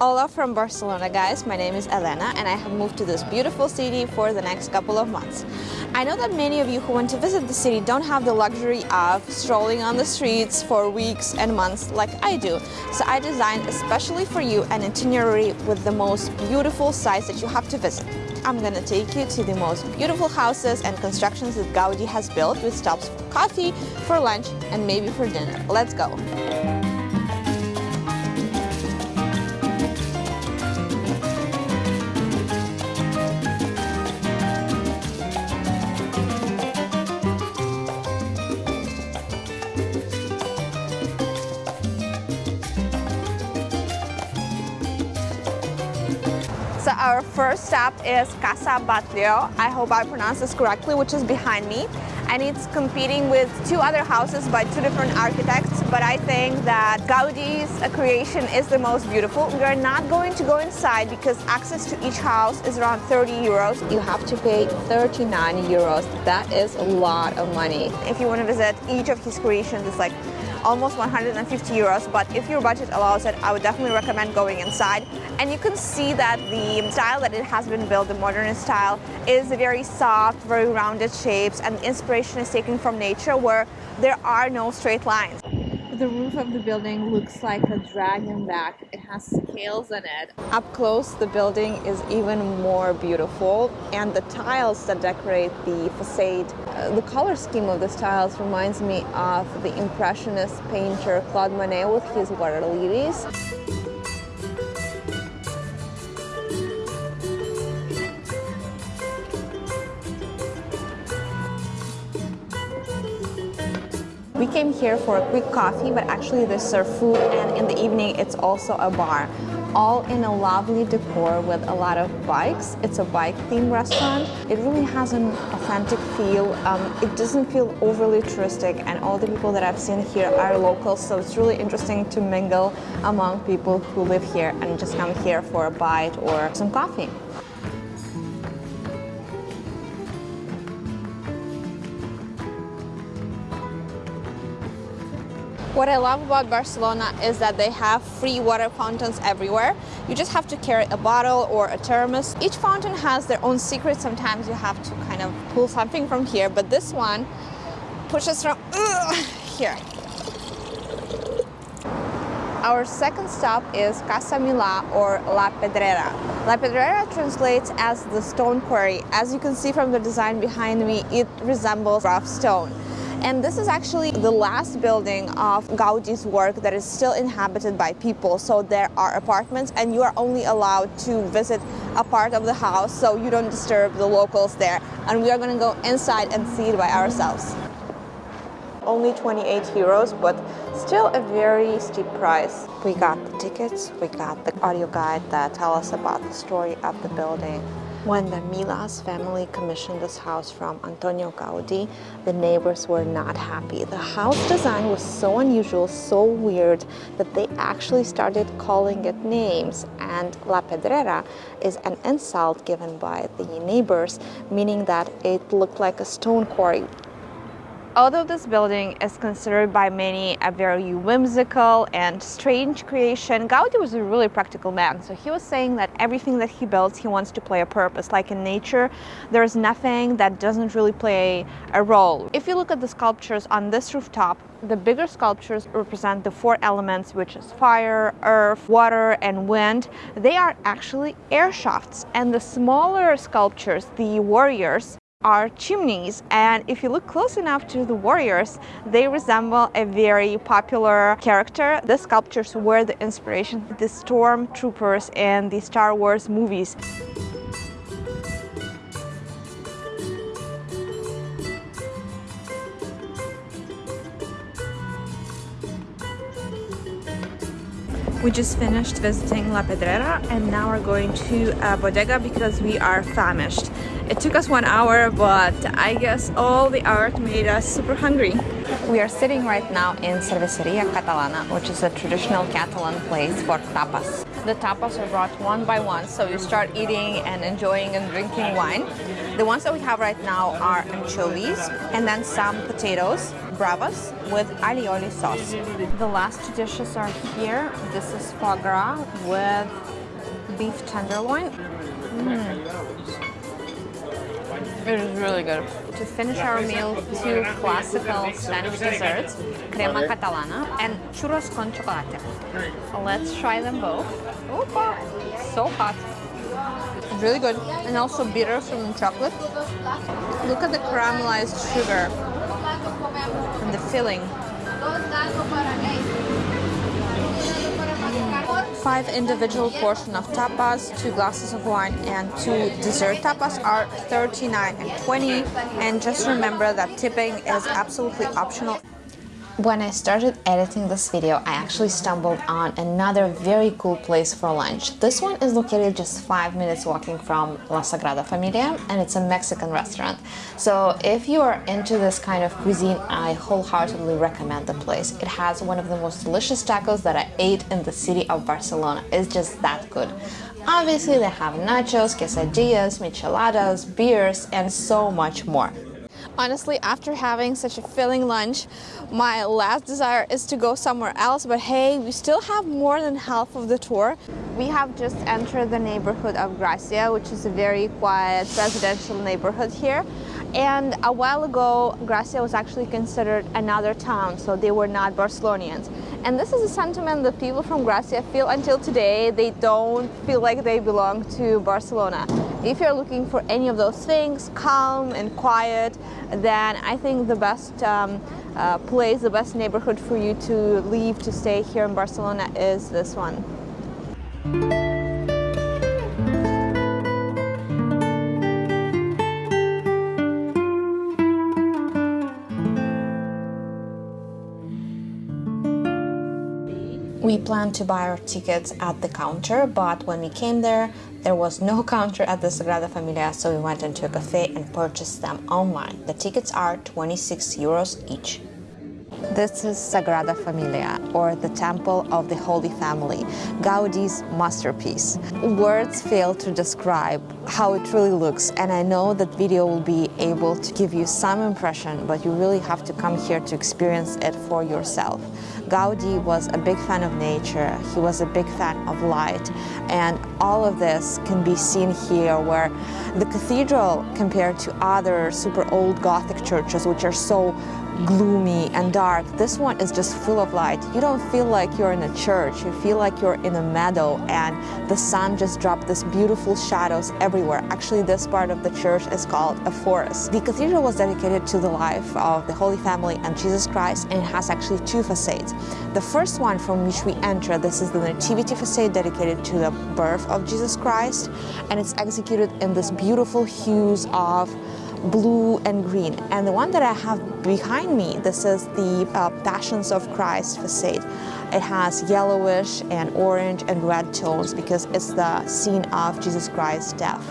Hola from Barcelona guys, my name is Elena and I have moved to this beautiful city for the next couple of months. I know that many of you who want to visit the city don't have the luxury of strolling on the streets for weeks and months like I do. So I designed especially for you an itinerary with the most beautiful sites that you have to visit. I'm gonna take you to the most beautiful houses and constructions that Gaudi has built with stops for coffee, for lunch and maybe for dinner. Let's go! So our first stop is Casa Batlló. I hope I pronounced this correctly, which is behind me. And it's competing with two other houses by two different architects. But I think that Gaudi's creation is the most beautiful. We are not going to go inside because access to each house is around 30 euros. You have to pay 39 euros. That is a lot of money. If you want to visit each of his creations, it's like almost 150 euros but if your budget allows it I would definitely recommend going inside. And you can see that the style that it has been built the modernist style is very soft very rounded shapes and inspiration is taken from nature where there are no straight lines the roof of the building looks like a dragon back. It has scales in it. Up close, the building is even more beautiful and the tiles that decorate the facade, uh, the color scheme of the tiles reminds me of the Impressionist painter Claude Monet with his water lilies. We came here for a quick coffee, but actually they serve food and in the evening it's also a bar. All in a lovely decor with a lot of bikes. It's a bike themed restaurant. It really has an authentic feel. Um, it doesn't feel overly touristic and all the people that I've seen here are locals, so it's really interesting to mingle among people who live here and just come here for a bite or some coffee. What I love about Barcelona is that they have free water fountains everywhere. You just have to carry a bottle or a thermos. Each fountain has their own secret. Sometimes you have to kind of pull something from here, but this one pushes from here. Our second stop is Casa Milà or La Pedrera. La Pedrera translates as the stone quarry. As you can see from the design behind me, it resembles rough stone. And this is actually the last building of Gaudi's work that is still inhabited by people. So there are apartments and you are only allowed to visit a part of the house so you don't disturb the locals there. And we are going to go inside and see it by ourselves. Only 28 euros, but still a very steep price. We got the tickets, we got the audio guide that tell us about the story of the building. When the Milàs family commissioned this house from Antonio Gaudi, the neighbors were not happy. The house design was so unusual, so weird, that they actually started calling it names. And La Pedrera is an insult given by the neighbors, meaning that it looked like a stone quarry. Although this building is considered by many a very whimsical and strange creation, Gaudi was a really practical man. So he was saying that everything that he builds, he wants to play a purpose. Like in nature, there's nothing that doesn't really play a role. If you look at the sculptures on this rooftop, the bigger sculptures represent the four elements, which is fire, earth, water, and wind. They are actually air shafts. And the smaller sculptures, the warriors, are chimneys and if you look close enough to the warriors they resemble a very popular character the sculptures were the inspiration the stormtroopers in the Star Wars movies We just finished visiting La Pedrera and now we're going to a bodega because we are famished. It took us one hour, but I guess all the art made us super hungry. We are sitting right now in Cerveceria Catalana, which is a traditional Catalan place for tapas. The tapas are brought one by one, so you start eating and enjoying and drinking wine. The ones that we have right now are anchovies and then some potatoes, bravas with alioli sauce. The last two dishes are here. This is foie gras with beef tenderloin. Mm. It is really good. To finish our meal, two classical Spanish desserts, crema catalana and churros con chocolate. Let's try them both. Opa! So hot. Really good and also bitter from the chocolate. Look at the caramelized sugar and the filling. Five individual portion of tapas, two glasses of wine, and two dessert tapas are 39 and 20. And just remember that tipping is absolutely optional. When I started editing this video, I actually stumbled on another very cool place for lunch. This one is located just 5 minutes walking from La Sagrada Familia and it's a Mexican restaurant. So if you are into this kind of cuisine, I wholeheartedly recommend the place. It has one of the most delicious tacos that I ate in the city of Barcelona. It's just that good. Obviously they have nachos, quesadillas, micheladas, beers and so much more. Honestly, after having such a filling lunch, my last desire is to go somewhere else, but hey, we still have more than half of the tour. We have just entered the neighborhood of Gracia, which is a very quiet residential neighborhood here. And a while ago, Gracia was actually considered another town, so they were not Barcelonians. And this is a sentiment that people from Gracia feel until today. They don't feel like they belong to Barcelona. If you're looking for any of those things, calm and quiet, then I think the best um, uh, place, the best neighborhood for you to leave to stay here in Barcelona is this one. We planned to buy our tickets at the counter, but when we came there, there was no counter at the Sagrada Familia, so we went into a cafe and purchased them online. The tickets are 26 euros each. This is Sagrada Familia, or the Temple of the Holy Family, Gaudi's masterpiece. Words fail to describe how it really looks, and I know that video will be able to give you some impression, but you really have to come here to experience it for yourself. Gaudi was a big fan of nature, he was a big fan of light, and all of this can be seen here where the cathedral compared to other super old Gothic churches, which are so gloomy and dark. This one is just full of light. You don't feel like you're in a church. You feel like you're in a meadow and the sun just dropped this beautiful shadows everywhere. Actually, this part of the church is called a forest. The cathedral was dedicated to the life of the Holy Family and Jesus Christ and it has actually two facades. The first one from which we enter, this is the Nativity facade dedicated to the birth of Jesus Christ and it's executed in this beautiful hues of blue and green. And the one that I have behind me, this is the uh, Passions of Christ facade. It has yellowish and orange and red tones because it's the scene of Jesus Christ's death.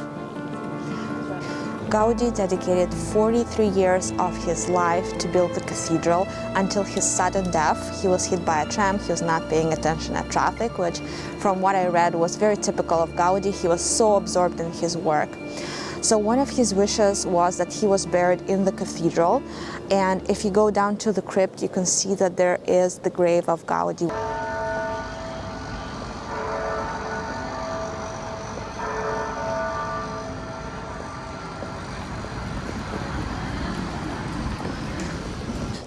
Gaudi dedicated 43 years of his life to build the cathedral until his sudden death. He was hit by a tram, he was not paying attention at traffic, which from what I read was very typical of Gaudi. He was so absorbed in his work. So one of his wishes was that he was buried in the cathedral. And if you go down to the crypt, you can see that there is the grave of Gaudi.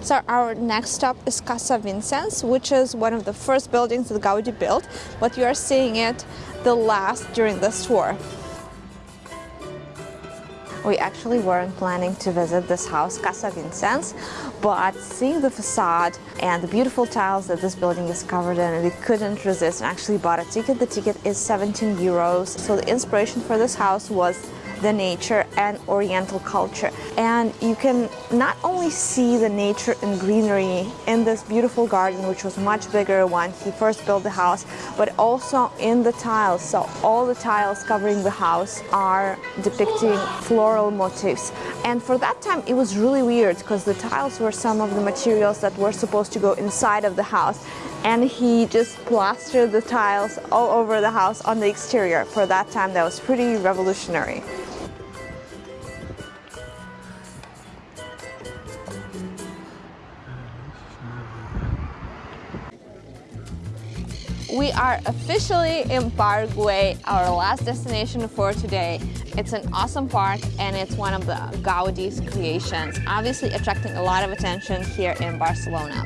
So our next stop is Casa Vicens, which is one of the first buildings that Gaudi built, but you are seeing it the last during this tour. We actually weren't planning to visit this house, Casa Vicens, but seeing the facade and the beautiful tiles that this building is covered in, we couldn't resist and actually bought a ticket. The ticket is 17 euros. So the inspiration for this house was the nature and oriental culture. And you can not only see the nature and greenery in this beautiful garden, which was much bigger when he first built the house, but also in the tiles. So all the tiles covering the house are depicting floral motifs. And for that time, it was really weird because the tiles were some of the materials that were supposed to go inside of the house and he just plastered the tiles all over the house on the exterior. For that time, that was pretty revolutionary. We are officially in Güell, our last destination for today. It's an awesome park and it's one of the Gaudi's creations, obviously attracting a lot of attention here in Barcelona.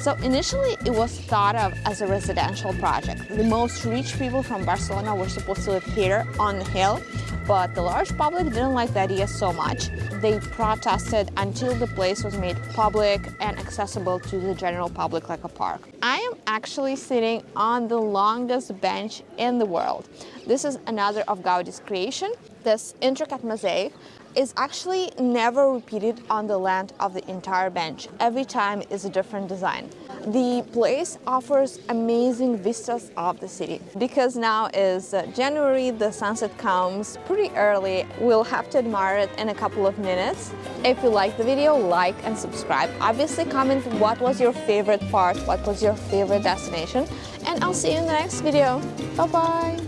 So initially it was thought of as a residential project. The most rich people from Barcelona were supposed to live here on the hill, but the large public didn't like the idea so much. They protested until the place was made public and accessible to the general public like a park. I am actually sitting on the longest bench in the world. This is another of Gaudi's creation. This intricate mosaic is actually never repeated on the land of the entire bench. Every time is a different design. The place offers amazing vistas of the city. Because now is uh, January, the sunset comes pretty early. We'll have to admire it in a couple of minutes. If you like the video, like and subscribe. Obviously comment what was your favorite part, what was your favorite destination, and I'll see you in the next video. Bye-bye!